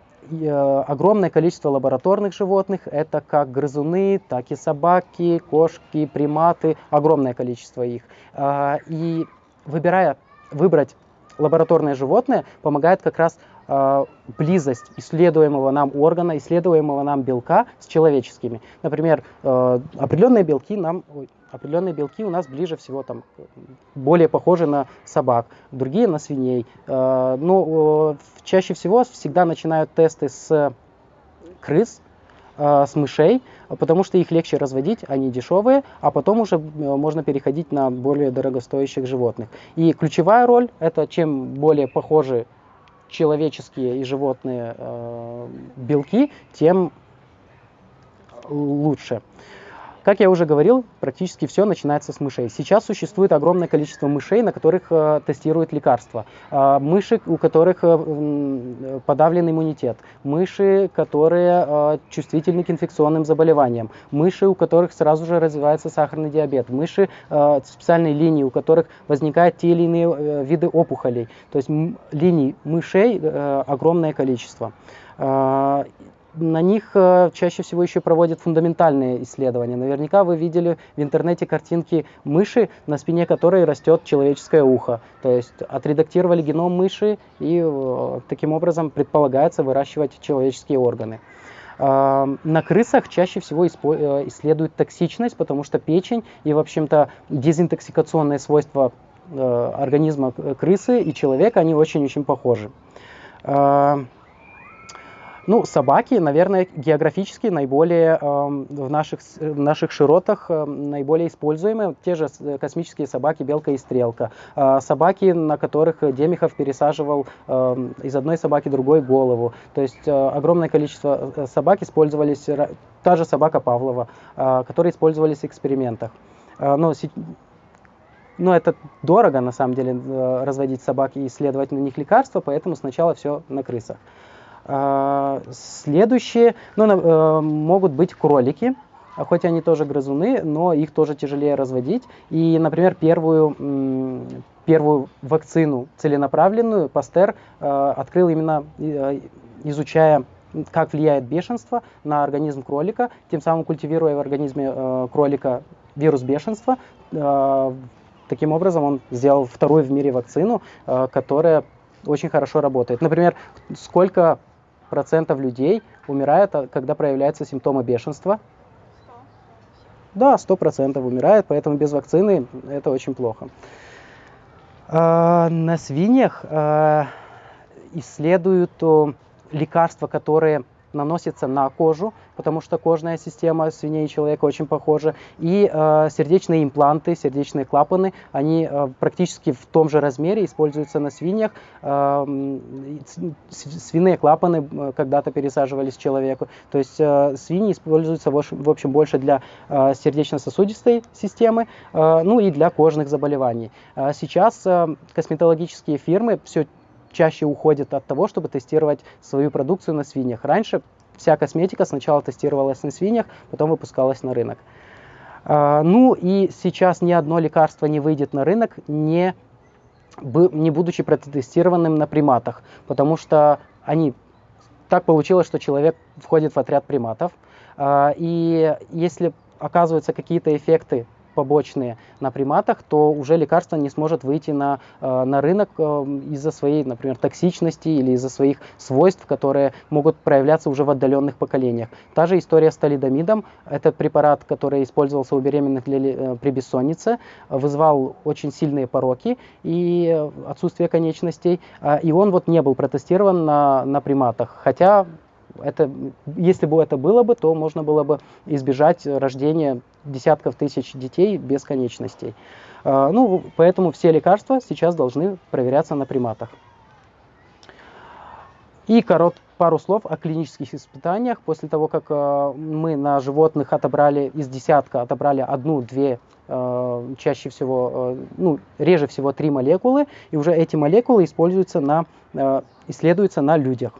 огромное количество лабораторных животных. Это как грызуны, так и собаки, кошки, приматы. Огромное количество их. А, и выбирая, выбрать лабораторное животное помогает как раз а, близость исследуемого нам органа, исследуемого нам белка с человеческими. Например, э, определенные белки нам, определенные белки у нас ближе всего там более похожи на собак, другие на свиней. Э, но э, чаще всего всегда начинают тесты с крыс, с мышей, потому что их легче разводить, они дешевые, а потом уже можно переходить на более дорогостоящих животных. И ключевая роль это чем более похожи человеческие и животные э, белки, тем лучше. Как я уже говорил, практически все начинается с мышей. Сейчас существует огромное количество мышей, на которых э, тестируют лекарства. Э, мыши, у которых э, подавлен иммунитет. Мыши, которые э, чувствительны к инфекционным заболеваниям. Мыши, у которых сразу же развивается сахарный диабет. Мыши э, специальной линии, у которых возникают те или иные э, виды опухолей. То есть линий мышей э, огромное количество. На них э, чаще всего еще проводят фундаментальные исследования. Наверняка вы видели в интернете картинки мыши, на спине которой растет человеческое ухо. То есть отредактировали геном мыши и э, таким образом предполагается выращивать человеческие органы. Э, на крысах чаще всего исследуют токсичность, потому что печень и, в общем-то, дезинтоксикационные свойства организма крысы и человека, они очень-очень похожи. Ну, собаки, наверное, географически наиболее э, в, наших, в наших широтах э, наиболее используемые. Те же э, космические собаки, белка и стрелка. Э, собаки, на которых Демихов пересаживал э, из одной собаки другой голову. То есть э, огромное количество э, собак использовались, та же собака Павлова, э, которые использовались в экспериментах. Э, но но это дорого, на самом деле, э, разводить собак и исследовать на них лекарства, поэтому сначала все на крысах. А, следующие ну, э, могут быть кролики, хоть они тоже грызуны, но их тоже тяжелее разводить. И, например, первую, первую вакцину целенаправленную Пастер э, открыл именно э, изучая как влияет бешенство на организм кролика, тем самым культивируя в организме э, кролика вирус бешенства. Э, таким образом он сделал вторую в мире вакцину, э, которая очень хорошо работает. Например, сколько процентов людей умирает, когда проявляются симптомы бешенства? Да, 100% умирает, поэтому без вакцины это очень плохо. На свиньях исследуют лекарства, которые наносятся на кожу, потому что кожная система свиней и человека очень похожа. И э, сердечные импланты, сердечные клапаны, они э, практически в том же размере используются на свиньях. Э, свиные клапаны э, когда-то пересаживались человеку. То есть э, свиньи используются в общем больше для э, сердечно-сосудистой системы, э, ну и для кожных заболеваний. Э, сейчас э, косметологические фирмы все чаще уходит от того, чтобы тестировать свою продукцию на свиньях. Раньше вся косметика сначала тестировалась на свиньях, потом выпускалась на рынок. А, ну и сейчас ни одно лекарство не выйдет на рынок, не, не будучи протестированным на приматах, потому что они так получилось, что человек входит в отряд приматов. А, и если оказываются какие-то эффекты побочные на приматах, то уже лекарство не сможет выйти на, э, на рынок э, из-за своей, например, токсичности или из-за своих свойств, которые могут проявляться уже в отдаленных поколениях. Та же история с талидомидом. Это препарат, который использовался у беременных для, э, при бессоннице, вызвал очень сильные пороки и отсутствие конечностей. И он вот не был протестирован на, на приматах. Хотя это, если бы это было бы, то можно было бы избежать рождения десятков тысяч детей без конечностей. А, ну, поэтому все лекарства сейчас должны проверяться на приматах. И корот, пару слов о клинических испытаниях. После того, как э, мы на животных отобрали из десятка, отобрали одну-две, э, чаще всего, ну, реже всего три молекулы, и уже эти молекулы используются на, исследуются на людях.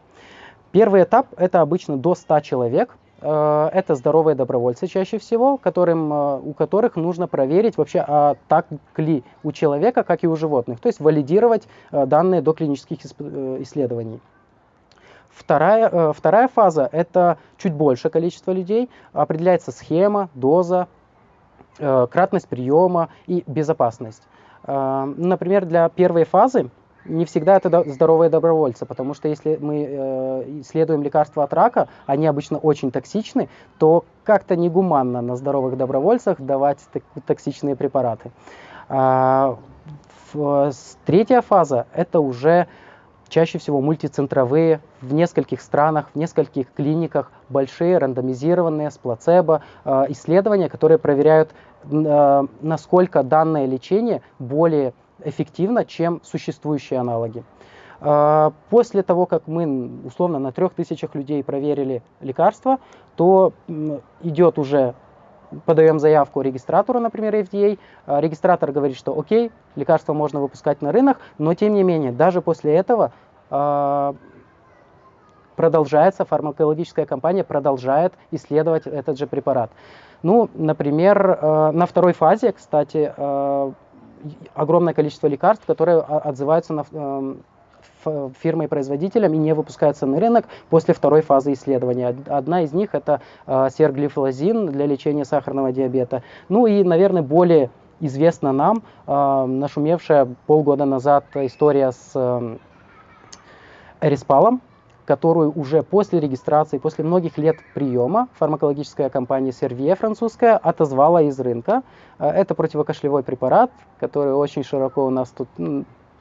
Первый этап – это обычно до 100 человек. Э, это здоровые добровольцы чаще всего, которым, э, у которых нужно проверить вообще, а так ли у человека, как и у животных. То есть валидировать э, данные до клинических исследований. Вторая, вторая фаза – это чуть больше количество людей. Определяется схема, доза, кратность приема и безопасность. Например, для первой фазы не всегда это здоровые добровольцы, потому что если мы э, исследуем лекарства от рака, они обычно очень токсичны, то как-то негуманно на здоровых добровольцах давать токсичные препараты. А, в, третья фаза – это уже чаще всего мультицентровые, в нескольких странах, в нескольких клиниках, большие рандомизированные с плацебо э, исследования, которые проверяют, э, насколько данное лечение более эффективно, чем существующие аналоги. А, после того, как мы условно на трех тысячах людей проверили лекарство, то идет уже, подаем заявку регистратору, например, FDA, а, регистратор говорит, что окей, лекарство можно выпускать на рынок, но тем не менее, даже после этого а, продолжается, фармакологическая компания продолжает исследовать этот же препарат. Ну, например, на второй фазе, кстати, огромное количество лекарств, которые отзываются на эм, фирмой-производителем и не выпускаются на рынок после второй фазы исследования. Одна из них это э, серглифлозин для лечения сахарного диабета. Ну и, наверное, более известна нам э, нашумевшая полгода назад история с э, Эриспалом, которую уже после регистрации, после многих лет приема фармакологическая компания Servier французская отозвала из рынка. Э, это противокашлевой препарат, который очень широко у нас тут,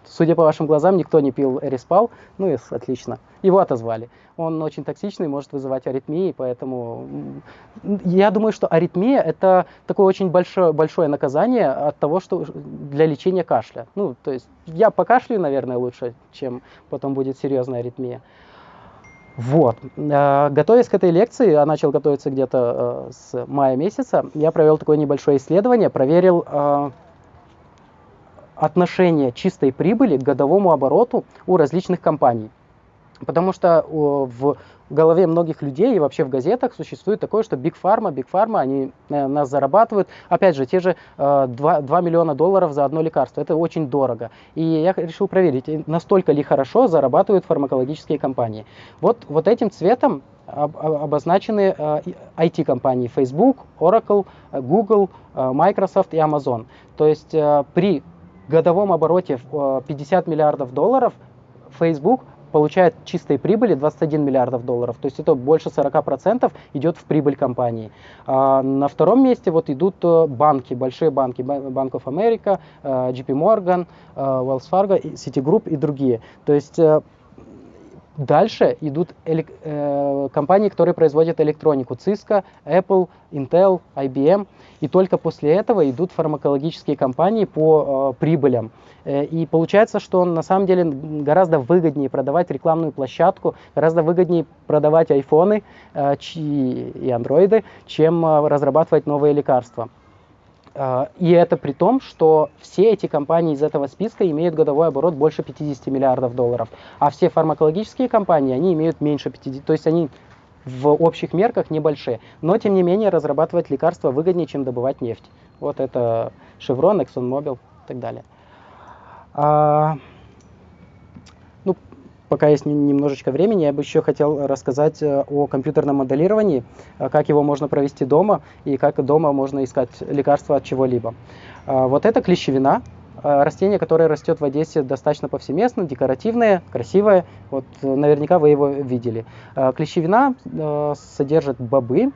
судя по вашим глазам, никто не пил Эриспал, ну и отлично. Его отозвали. Он очень токсичный, может вызывать аритмии, поэтому я думаю, что аритмия это такое очень большое, большое наказание от того, что для лечения кашля. Ну, то есть я покашлю, наверное, лучше, чем потом будет серьезная аритмия. Вот. Э, готовясь к этой лекции, я начал готовиться где-то э, с мая месяца, я провел такое небольшое исследование, проверил э, отношение чистой прибыли к годовому обороту у различных компаний. Потому что в голове многих людей и вообще в газетах существует такое, что Big Pharma, Big Pharma, они э, нас зарабатывают. Опять же, те же 2, 2 миллиона долларов за одно лекарство. Это очень дорого. И я решил проверить, настолько ли хорошо зарабатывают фармакологические компании. Вот, вот этим цветом обозначены IT-компании Facebook, Oracle, Google, Microsoft и Amazon. То есть при годовом обороте 50 миллиардов долларов Facebook получает чистой прибыли 21 миллиардов долларов, то есть это больше 40% идет в прибыль компании. А на втором месте вот идут э, банки, большие банки, Bank of America, э, JP Morgan, э, Wells Fargo, Citigroup и другие. То есть Дальше идут э, компании, которые производят электронику. Cisco, Apple, Intel, IBM. И только после этого идут фармакологические компании по э, прибылям. Э, и получается, что на самом деле гораздо выгоднее продавать рекламную площадку, гораздо выгоднее продавать айфоны э, и андроиды, чем э, разрабатывать новые лекарства. А, и это при том, что все эти компании из этого списка имеют годовой оборот больше 50 миллиардов долларов, а все фармакологические компании, они имеют меньше 50, то есть они в общих мерках небольшие. Но, тем не менее, разрабатывать лекарства выгоднее, чем добывать нефть. Вот это Chevron, ExxonMobil и так далее. Пока есть немножечко времени, я бы еще хотел рассказать э, о компьютерном моделировании, э, как его можно провести дома и как дома можно искать лекарства от чего-либо. А, вот это клещевина, э, растение, которое растет в Одессе достаточно повсеместно, декоративное, красивое. Вот наверняка вы его видели. Клещевина содержит бобы,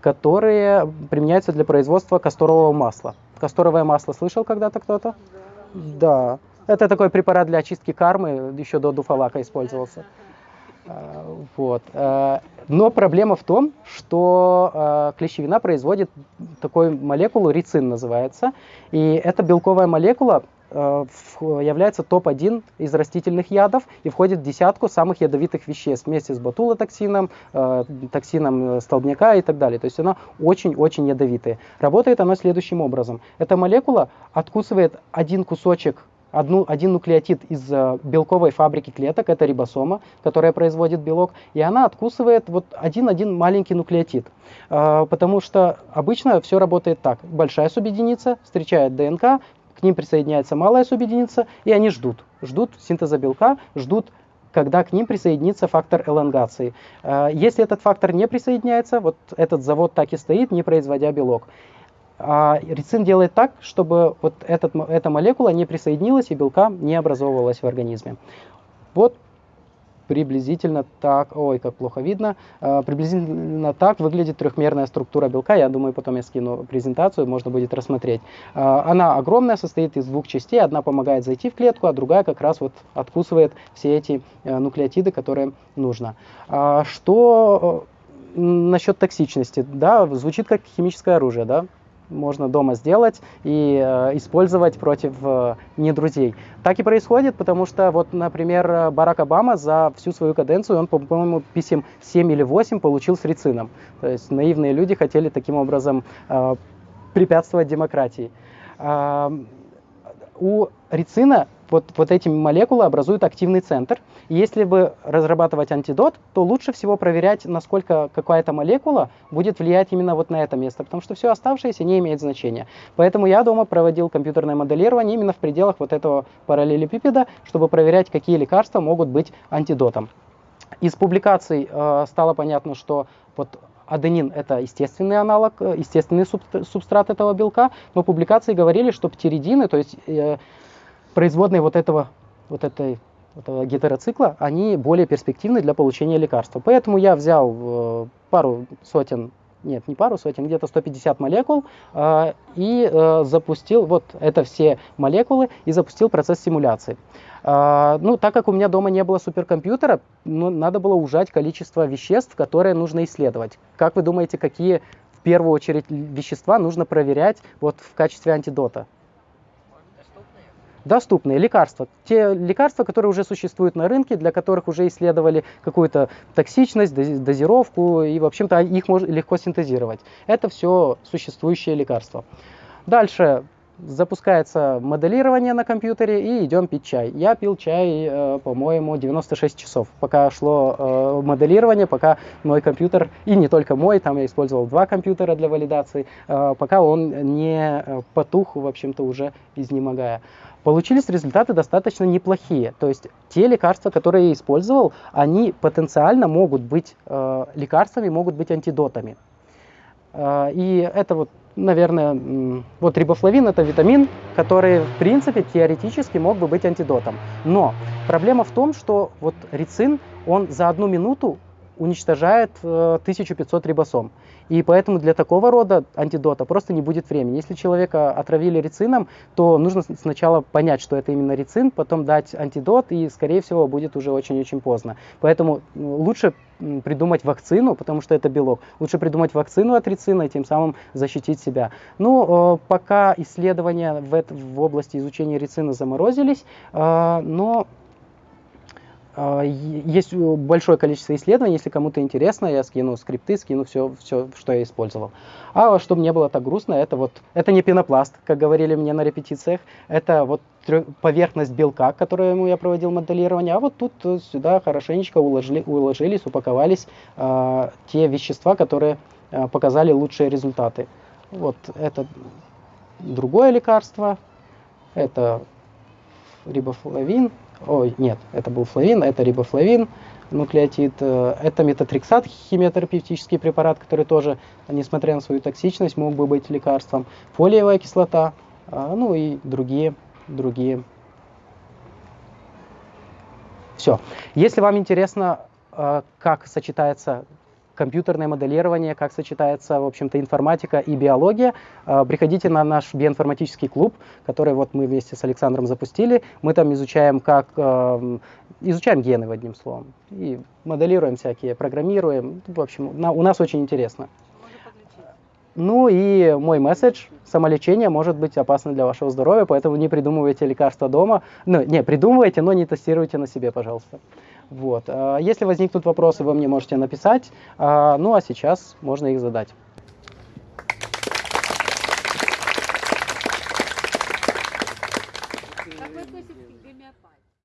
которые применяются для производства касторового масла. Касторовое масло слышал когда-то кто-то? Да. Это такой препарат для очистки кармы, еще до дуфалака использовался. А, вот. А, но проблема в том, что а, клещевина производит такую молекулу, рицин называется, и эта белковая молекула является топ-1 из растительных ядов и входит в десятку самых ядовитых веществ вместе с ботулотоксином, токсином столбняка и так далее. То есть она очень-очень ядовитая. Работает она следующим образом. Эта молекула откусывает один кусочек одну, один нуклеотид из э, белковой фабрики клеток, это рибосома, которая производит белок, и она откусывает вот один-один маленький нуклеотид. Э, потому что обычно все работает так. Большая субъединица встречает ДНК, к ним присоединяется малая субъединица, и они ждут. Ждут синтеза белка, ждут когда к ним присоединится фактор элонгации. Э, если этот фактор не присоединяется, вот этот завод так и стоит, не производя белок. А рицин делает так, чтобы вот этот, эта молекула не присоединилась и белка не образовывалась в организме. Вот приблизительно так, ой, как плохо видно, а, приблизительно так выглядит трехмерная структура белка. Я думаю, потом я скину презентацию, можно будет рассмотреть. А, она огромная, состоит из двух частей. Одна помогает зайти в клетку, а другая как раз вот откусывает все эти э, нуклеотиды, которые нужно. А, что э, насчет токсичности? Да, звучит как химическое оружие, да? Можно дома сделать и э, использовать против э. Так и происходит, потому что, вот, например, Барак Обама за всю свою каденцию, он, по-моему, писем 7 или 8 получил с рицином. То есть наивные люди хотели таким образом э, препятствовать демократии. Э, у рицина вот, вот эти молекулы образуют активный центр. И если бы разрабатывать антидот, то лучше всего проверять, насколько какая-то молекула будет влиять именно вот на это место, потому что все оставшееся не имеет значения. Поэтому я дома проводил компьютерное моделирование именно в пределах вот этого параллелепипеда, чтобы проверять, какие лекарства могут быть антидотом. Из публикаций э, стало понятно, что вот аденин это естественный аналог, э, естественный субстрат этого белка, но публикации говорили, что птеридины, то есть э, производные вот этого, вот этой этого гетероцикла, они более перспективны для получения лекарства. Поэтому я взял э, пару сотен, нет, не пару сотен, где-то 150 молекул э, и э, запустил вот это все молекулы и запустил процесс симуляции. Ну, так как у меня дома не было суперкомпьютера, ну, надо было ужать количество веществ, которые нужно исследовать. Как вы думаете, какие в первую очередь вещества нужно проверять вот в качестве антидота? Доступные лекарства. Те лекарства, которые уже существуют на рынке, для которых уже исследовали какую-то токсичность, дозировку, и, в общем-то, их можно легко синтезировать. Это все существующие лекарства. Дальше запускается моделирование на компьютере и идем пить чай. Я пил чай, э, по-моему, 96 часов, пока шло э, моделирование, пока мой компьютер, и не только мой, там я использовал два компьютера для валидации, э, пока он не потух, в общем-то, уже изнемогая. Получились результаты достаточно неплохие. То есть те лекарства, которые я использовал, они потенциально могут быть лекарствами, могут быть антидотами. И это вот наверное, вот рибофлавин это витамин, который в принципе теоретически мог бы быть антидотом. Но проблема в том, что вот рицин, он за одну минуту уничтожает 1500 э, рибосом. И поэтому для такого рода антидота просто не будет времени. Если человека отравили рицином, то нужно сначала понять, что это именно рицин, потом дать антидот, и, скорее всего, будет уже очень-очень поздно. Поэтому лучше придумать вакцину, потому что это белок. Лучше придумать вакцину от рицина и тем самым защитить себя. Ну, э, пока исследования в, в области изучения рицина заморозились, э, но есть большое количество исследований, если кому-то интересно, я скину скрипты, скину все, все, что я использовал. А чтобы не было так грустно, это вот, это не пенопласт, как говорили мне на репетициях, это вот поверхность белка, которую я проводил моделирование, а вот тут э, сюда хорошенечко уложили, уложились, упаковались э, те вещества, которые э, показали лучшие результаты. Вот это другое лекарство, это рибофлавин, ой, нет, это был флавин, это рибофлавин, нуклеотид, э, это метатриксат, химиотерапевтический препарат, который тоже, несмотря на свою токсичность, мог бы быть лекарством, фолиевая кислота, а, ну и другие, другие. Все. Если вам интересно, э, как сочетается компьютерное моделирование, как сочетается, в общем-то, информатика и биология. А, приходите на наш биоинформатический клуб, который вот мы вместе с Александром запустили. Мы там изучаем, как а, изучаем гены, в одним словом, и моделируем всякие, программируем. В общем, у нас очень интересно. Ну и мой месседж, самолечение может быть опасно для вашего здоровья, поэтому не придумывайте лекарства дома. Ну, не, придумывайте, но не тестируйте на себе, пожалуйста. Вот. А, если возникнут вопросы, вы мне можете написать. А, ну а сейчас можно их задать.